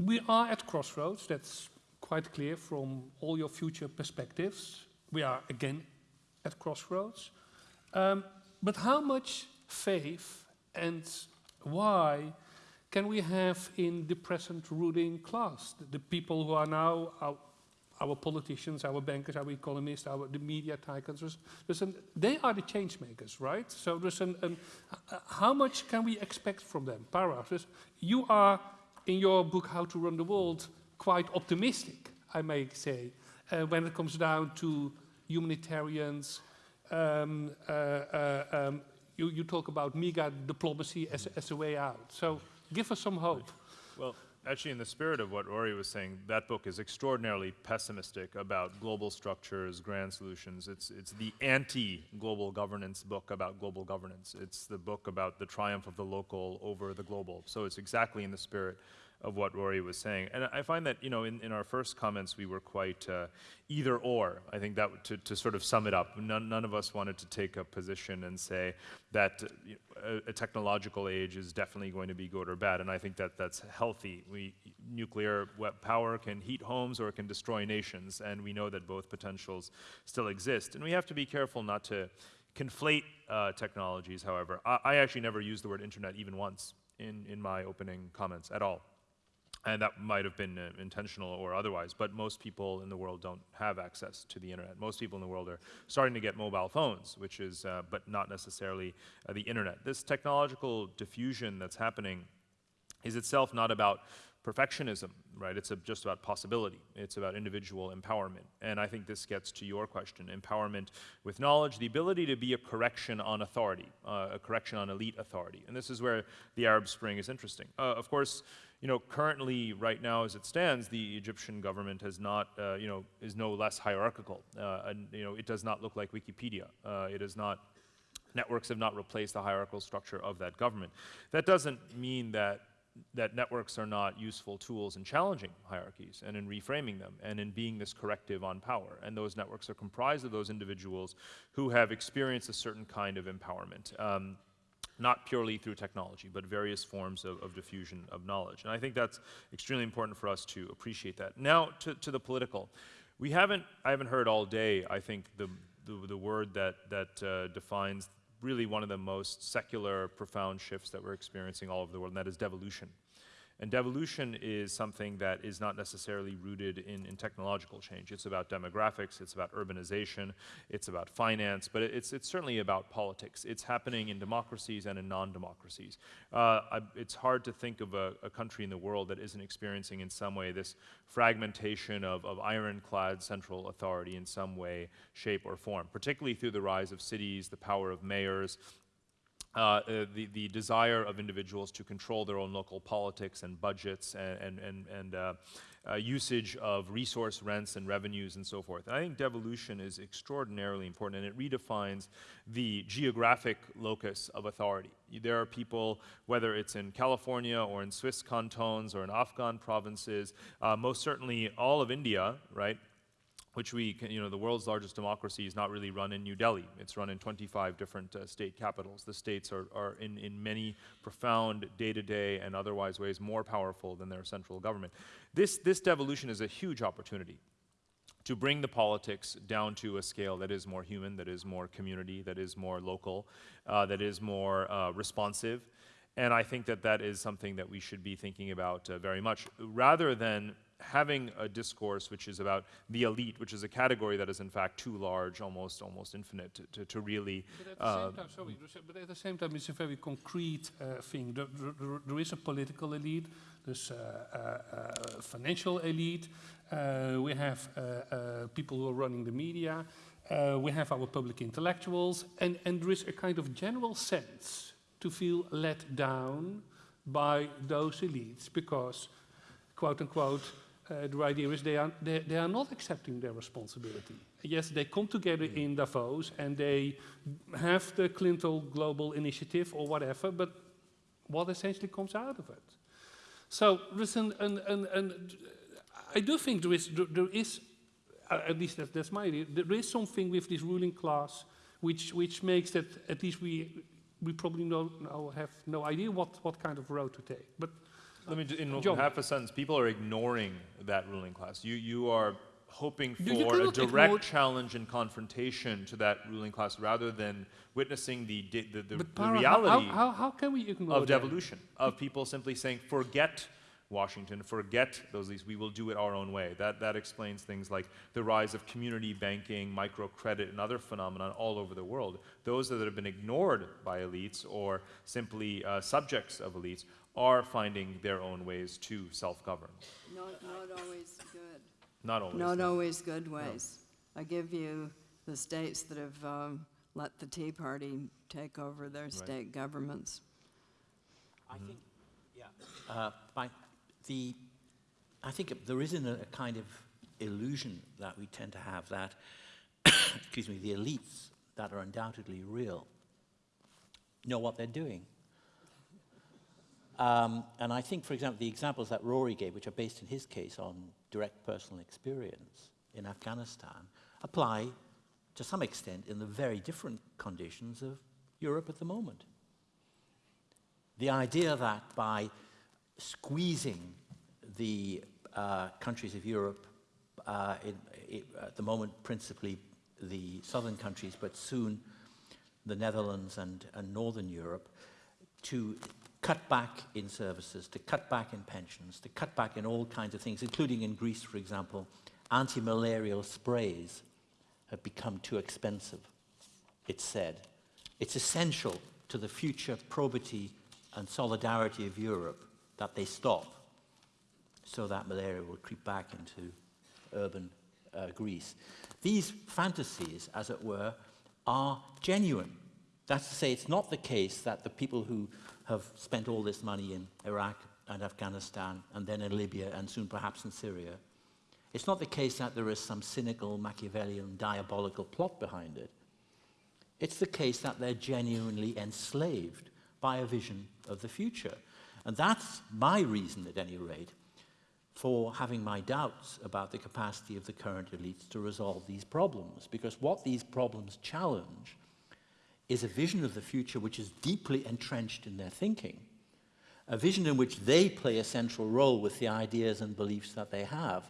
we are at crossroads. That's quite clear from all your future perspectives. We are again at crossroads. Um, but how much faith and why can we have in the present ruling class, the, the people who are now our, our, politicians, our bankers, our economists, our the media tycoons, listen, they are the change makers, right? So an uh, how much can we expect from them? Parag, you are in your book How to Run the World quite optimistic, I may say, uh, when it comes down to humanitarians. Um, uh, uh, um, you, you, talk about mega diplomacy as, as a way out. So give us some hope. Well, actually, in the spirit of what Rory was saying, that book is extraordinarily pessimistic about global structures, grand solutions. It's, it's the anti-global governance book about global governance. It's the book about the triumph of the local over the global. So it's exactly in the spirit of what Rory was saying. And I find that, you know, in, in our first comments, we were quite uh, either or. I think that to, to sort of sum it up, none, none of us wanted to take a position and say that uh, a, a, technological age is definitely going to be good or bad. And I think that that's healthy. We, nuclear power can heat homes or it can destroy nations. And we know that both potentials still exist. And we have to be careful not to conflate uh, technologies, however. I, I actually never used the word internet even once in, in my opening comments at all. And that might have been uh, intentional or otherwise, but most people in the world don't have access to the internet. Most people in the world are starting to get mobile phones, which is, uh, but not necessarily uh, the internet. This technological diffusion that's happening is itself not about perfectionism, right? It's just about possibility. It's about individual empowerment. And I think this gets to your question, empowerment with knowledge, the ability to be a correction on authority, uh, a correction on elite authority. And this is where the Arab Spring is interesting. Uh, of course, you know, currently, right now, as it stands, the Egyptian government has not, uh, you know, is no less hierarchical. Uh, and, you know, it does not look like Wikipedia. Uh, it is not, networks have not replaced the hierarchical structure of that government. That doesn't mean that that networks are not useful tools in challenging hierarchies and in reframing them and in being this corrective on power. And those networks are comprised of those individuals who have experienced a certain kind of empowerment. Um, not purely through technology, but various forms of, of, diffusion of knowledge. And I think that's extremely important for us to appreciate that. Now, to, to the political. We haven't, I haven't heard all day, I think, the, the, the word that, that uh, defines really one of the most secular, profound shifts that we're experiencing all over the world, and that is devolution. And devolution is something that is not necessarily rooted in, in, technological change. It's about demographics, it's about urbanization, it's about finance, but it's, it's certainly about politics. It's happening in democracies and in non-democracies. Uh, it's hard to think of a, a, country in the world that isn't experiencing in some way this fragmentation of, of ironclad central authority in some way, shape, or form, particularly through the rise of cities, the power of mayors, uh, uh, the, the desire of individuals to control their own local politics and budgets and, and, and, uh, uh, usage of resource rents and revenues and so forth. And I think devolution is extraordinarily important and it redefines the geographic locus of authority. There are people, whether it's in California or in Swiss cantons or in Afghan provinces, uh, most certainly all of India, right, which we, can, you know, the world's largest democracy is not really run in New Delhi. It's run in 25 different uh, state capitals. The states are, are in, in many profound day-to-day -day and otherwise ways more powerful than their central government. This, this devolution is a huge opportunity to bring the politics down to a scale that is more human, that is more community, that is more local, uh, that is more uh, responsive. And I think that that is something that we should be thinking about uh, very much, rather than having a discourse which is about the elite, which is a category that is in fact too large, almost almost infinite, to, to, to really. But at, the uh, time, sorry, but at the same time, it's a very concrete uh, thing. There, there, there is a political elite, there's a, a, a financial elite, uh, we have uh, uh, people who are running the media, uh, we have our public intellectuals, and, and there is a kind of general sense to feel let down by those elites because, quote unquote, uh, the idea is they are, they, they, are not accepting their responsibility. Yes, they come together mm. in Davos and they have the Clinton Global Initiative or whatever, but what essentially comes out of it? So listen, and, and, and I do think there is, there, there is uh, at least that, that's my idea, there is something with this ruling class which, which makes that at least we, we probably know, have no idea what, what kind of road to take. But Let me, ju- in John. half a sentence, people are ignoring that ruling class. You, you are hoping you for a direct challenge and confrontation to that ruling class rather than witnessing the, the, the, the Para, reality how, how, how can we ignore of that? devolution, of people simply saying, forget Washington, forget those leads, we will do it our own way. That, that explains things like the rise of community banking, microcredit, and other phenomena all over the world. Those that have been ignored by elites or simply uh, subjects of elites are finding their own ways to self-govern. Not, not always good. Not always. Not no. always good ways. I give you the states that have um, let the Tea Party take over their state governments. I think, yeah, uh, by the, I think there is a, a kind of illusion that we tend to have that, excuse me, the elites that are undoubtedly real know what they're doing. Um, and I think, for example, the examples that Rory gave, which are based in his case on direct personal experience in Afghanistan, apply to some extent in the very different conditions of Europe at the moment. The idea that by squeezing the uh, countries of Europe, uh, in, at the moment principally the southern countries, but soon the Netherlands and, and northern Europe, to cut back in services, to cut back in pensions, to cut back in all kinds of things, including in Greece, for example, anti-malarial sprays have become too expensive, it's said. It's essential to the future probity and solidarity of Europe that they stop so that malaria will creep back into urban uh, Greece. These fantasies, as it were, are genuine. That's to say, it's not the case that the people who have spent all this money in Iraq and Afghanistan and then in Libya and soon perhaps in Syria, it's not the case that there is some cynical, Machiavellian, diabolical plot behind it. It's the case that they're genuinely enslaved by a vision of the future. And that's my reason, at any rate, for having my doubts about the capacity of the current elites to resolve these problems. Because what these problems challenge is a vision of the future which is deeply entrenched in their thinking, a vision in which they play a central role with the ideas and beliefs that they have.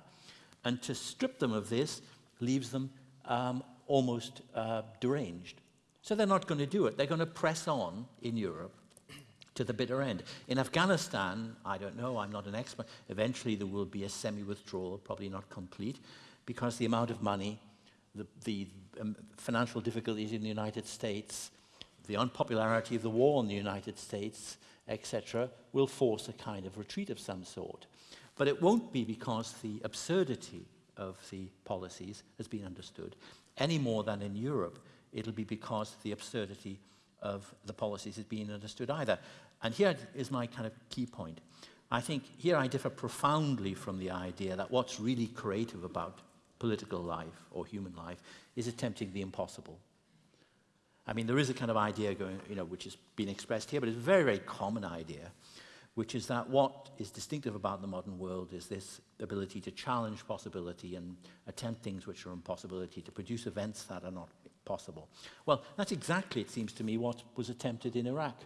And to strip them of this leaves them um, almost uh, deranged. So they're not going to do it. They're going to press on in Europe to the bitter end. In Afghanistan, I don't know, I'm not an expert, eventually there will be a semi-withdrawal, probably not complete, because the amount of money, the, the um, financial difficulties in the United States, the unpopularity of the war in the United States, etc., will force a kind of retreat of some sort. But it won't be because the absurdity of the policies has been understood, any more than in Europe. It'll be because the absurdity of the policies is being understood either. And here is my kind of key point. I think here I differ profoundly from the idea that what's really creative about political life or human life is attempting the impossible. I mean, there is a kind of idea going, you know, which has been expressed here, but it's a very, very common idea, which is that what is distinctive about the modern world is this ability to challenge possibility and attempt things which are impossibility, to produce events that are not possible. Well, that's exactly, it seems to me, what was attempted in Iraq.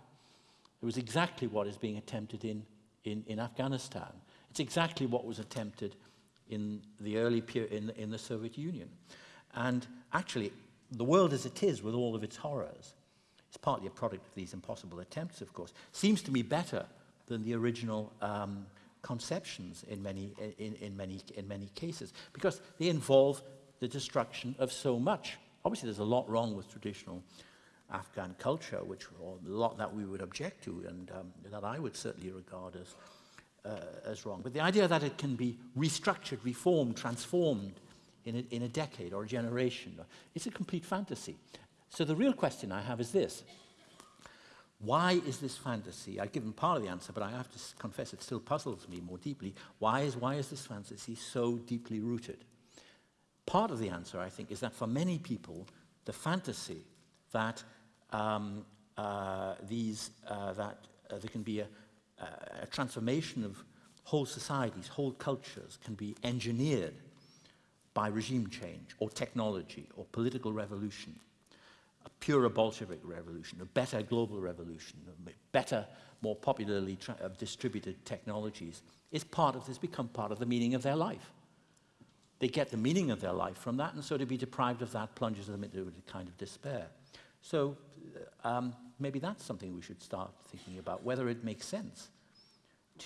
It was exactly what is being attempted in, in, in Afghanistan. It's exactly what was attempted in the early period in, in the Soviet Union. And actually, the world as it is, with all of its horrors, is partly a product of these impossible attempts, of course, seems to me better than the original um, conceptions in many, in, in, many, in many cases, because they involve the destruction of so much. Obviously, there's a lot wrong with traditional Afghan culture, which or a lot that we would object to and um, that I would certainly regard as, uh, as wrong. But the idea that it can be restructured, reformed, transformed in a, in a decade or a generation, it's a complete fantasy. So the real question I have is this. Why is this fantasy? I've given part of the answer, but I have to confess it still puzzles me more deeply. Why is, why is this fantasy so deeply rooted? Part of the answer, I think, is that for many people, the fantasy that um, uh, these uh, that uh, there can be a, a transformation of whole societies, whole cultures can be engineered by regime change or technology or political revolution a purer Bolshevik revolution, a better global revolution, better, more popularly uh, distributed technologies, is part of this, become part of the meaning of their life. They get the meaning of their life from that, and so to be deprived of that plunges them into a kind of despair. So uh, um, maybe that's something we should start thinking about, whether it makes sense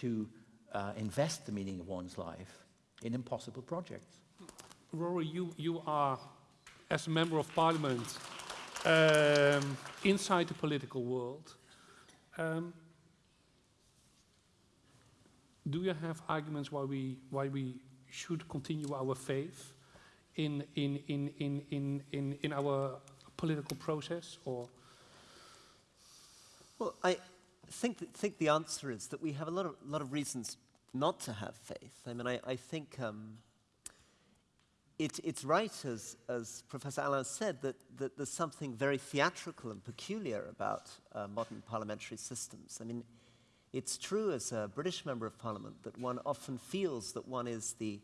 to uh, invest the meaning of one's life in impossible projects. Rory, you, you are, as a member of parliament, um, inside the political world. Um, do you have arguments why we, why we should continue our faith in, in, in, in, in, in, in our political process? Or Well, I think, th- think the answer is that we have a lot of, lot of reasons not to have faith. I mean, I, I think um, it, it's right, as, as Professor Alain said, that, that there's something very theatrical and peculiar about uh, modern parliamentary systems. I mean, it's true as a British member of parliament that one often feels that one is the,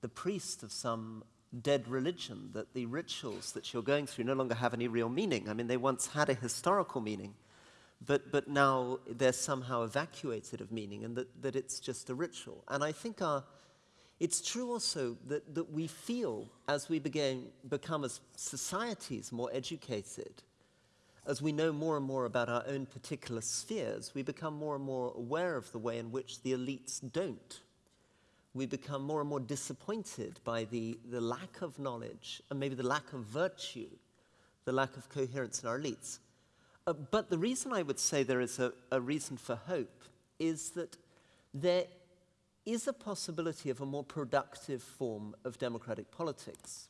the priest of some dead religion, that the rituals that you're going through no longer have any real meaning. I mean, they once had a historical meaning, but, but now they're somehow evacuated of meaning and that, that it's just a ritual. And I think our, it's true also that, that we feel as we begin, become as societies more educated, as we know more and more about our own particular spheres, we become more and more aware of the way in which the elites don't. We become more and more disappointed by the, the lack of knowledge and maybe the lack of virtue, the lack of coherence in our elites. Uh, but the reason I would say there is a, a reason for hope is that there is a possibility of a more productive form of democratic politics.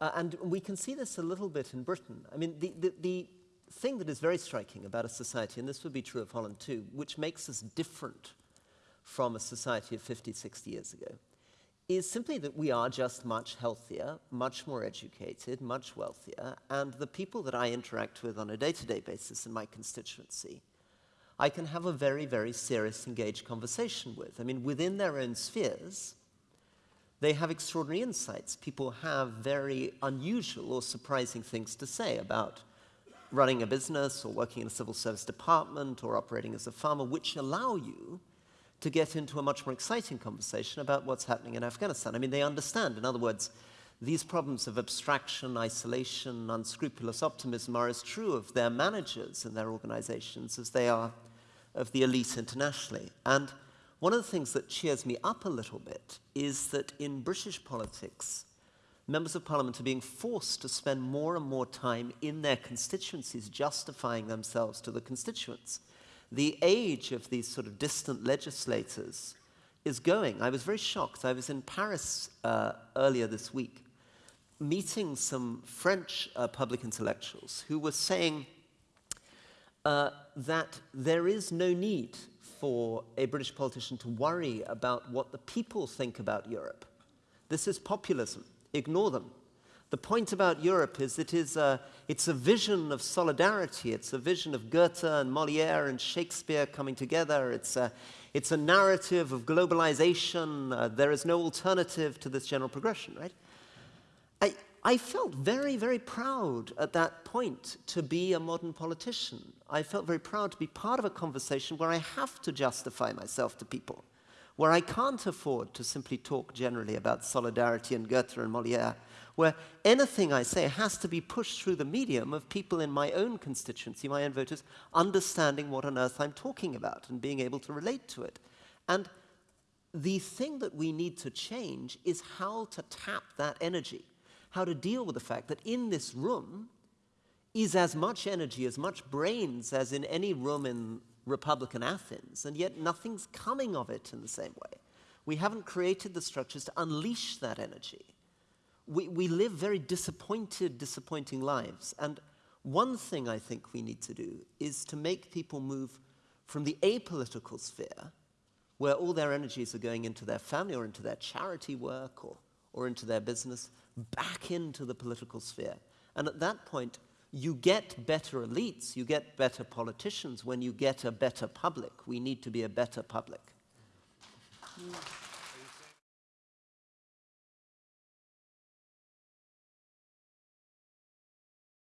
Uh, and we can see this a little bit in Britain. I mean, the, the, the thing that is very striking about a society, and this would be true of Holland too, which makes us different from a society of 50, 60 years ago, is simply that we are just much healthier, much more educated, much wealthier, and the people that I interact with on a day to day basis in my constituency, I can have a very, very serious, engaged conversation with. I mean, within their own spheres, they have extraordinary insights. People have very unusual or surprising things to say about running a business or working in a civil service department or operating as a farmer, which allow you to get into a much more exciting conversation about what's happening in Afghanistan. I mean, they understand, in other words, these problems of abstraction, isolation, unscrupulous optimism are as true of their managers and their organizations as they are of the elite internationally. And one of the things that cheers me up a little bit is that in British politics, members of parliament are being forced to spend more and more time in their constituencies justifying themselves to the constituents. The age of these sort of distant legislators is going. I was very shocked. I was in Paris uh, earlier this week meeting some French uh, public intellectuals who were saying uh, that there is no need for a British politician to worry about what the people think about Europe. This is populism. Ignore them. The point about Europe is it is a, it's a vision of solidarity. It's a vision of Goethe and Molière and Shakespeare coming together. It's a, it's a narrative of globalization. Uh, there is no alternative to this general progression, right? I, I felt very, very proud at that point to be a modern politician. I felt very proud to be part of a conversation where I have to justify myself to people, where I can't afford to simply talk generally about solidarity and Goethe and Molière, where anything I say has to be pushed through the medium of people in my own constituency, my own voters, understanding what on earth I'm talking about and being able to relate to it. And the thing that we need to change is how to tap that energy how to deal with the fact that in this room is as much energy, as much brains as in any room in Republican Athens, and yet nothing's coming of it in the same way. We haven't created the structures to unleash that energy. We, we live very disappointed, disappointing lives. And one thing I think we need to do is to make people move from the apolitical sphere, where all their energies are going into their family or into their charity work or, or into their business, back into the political sphere. And at that point, you get better elites, you get better politicians when you get a better public. We need to be a better public.